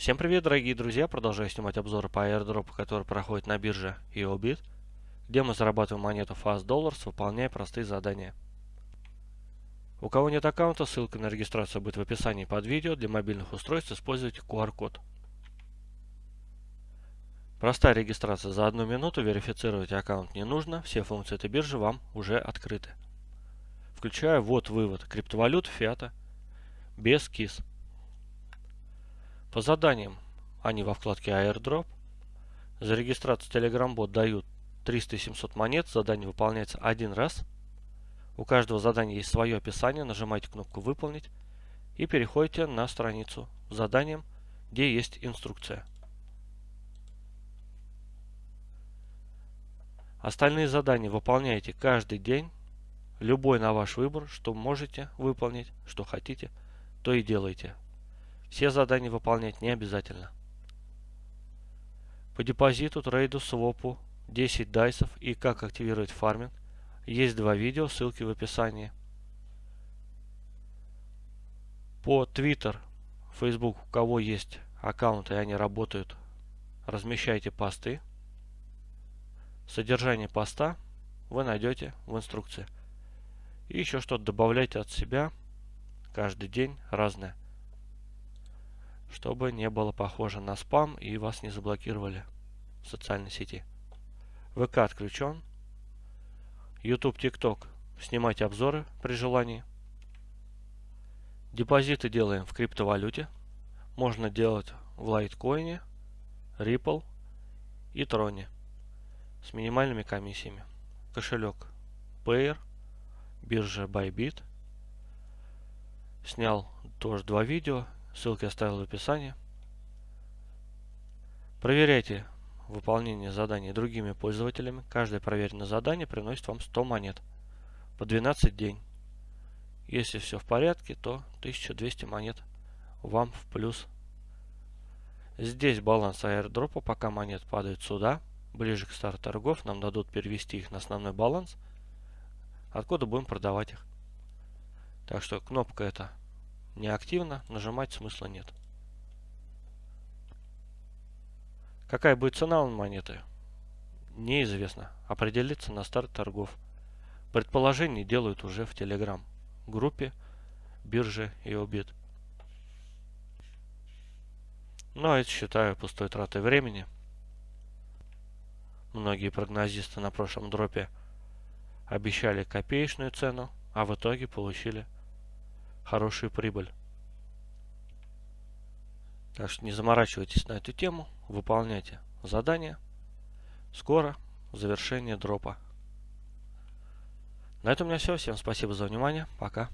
Всем привет, дорогие друзья! Продолжаю снимать обзоры по airdrop, который проходит на бирже EOBIT, где мы зарабатываем монету Fast Dollars, выполняя простые задания. У кого нет аккаунта, ссылка на регистрацию будет в описании под видео. Для мобильных устройств используйте QR-код. Простая регистрация за одну минуту, верифицировать аккаунт не нужно, все функции этой биржи вам уже открыты. Включая ввод-вывод криптовалют, фиата, без KISS. По заданиям они во вкладке airdrop. За регистрацию Telegram бот дают 300-700 монет, задание выполняется один раз. У каждого задания есть свое описание, нажимаете кнопку «Выполнить» и переходите на страницу с заданием, где есть инструкция. Остальные задания выполняете каждый день, любой на ваш выбор, что можете выполнить, что хотите, то и делайте. Все задания выполнять не обязательно. По депозиту, трейду, свопу, 10 дайсов и как активировать фарминг есть два видео, ссылки в описании. По Twitter, Facebook, у кого есть аккаунты и они работают, размещайте посты. Содержание поста вы найдете в инструкции. И еще что-то добавляйте от себя каждый день разное чтобы не было похоже на спам и вас не заблокировали в социальной сети. ВК отключен. YouTube, TikTok. Снимайте обзоры при желании. Депозиты делаем в криптовалюте. Можно делать в лайткоине, Ripple и Троне с минимальными комиссиями. Кошелек Payer, биржа Bybit. Снял тоже два видео Ссылки оставил в описании. Проверяйте выполнение заданий другими пользователями. Каждое проверенное задание приносит вам 100 монет по 12 день. Если все в порядке, то 1200 монет вам в плюс. Здесь баланс аирдропа, пока монет падают сюда, ближе к старту торгов, нам дадут перевести их на основной баланс, откуда будем продавать их. Так что кнопка эта неактивно, нажимать смысла нет. Какая будет цена у монеты? Неизвестно. Определиться на старт торгов. Предположения делают уже в Telegram группе биржи и обид. Но это считаю пустой тратой времени. Многие прогнозисты на прошлом дропе обещали копеечную цену, а в итоге получили хорошую прибыль. Так что не заморачивайтесь на эту тему, выполняйте задания. Скоро завершение дропа. На этом у меня все. Всем спасибо за внимание. Пока.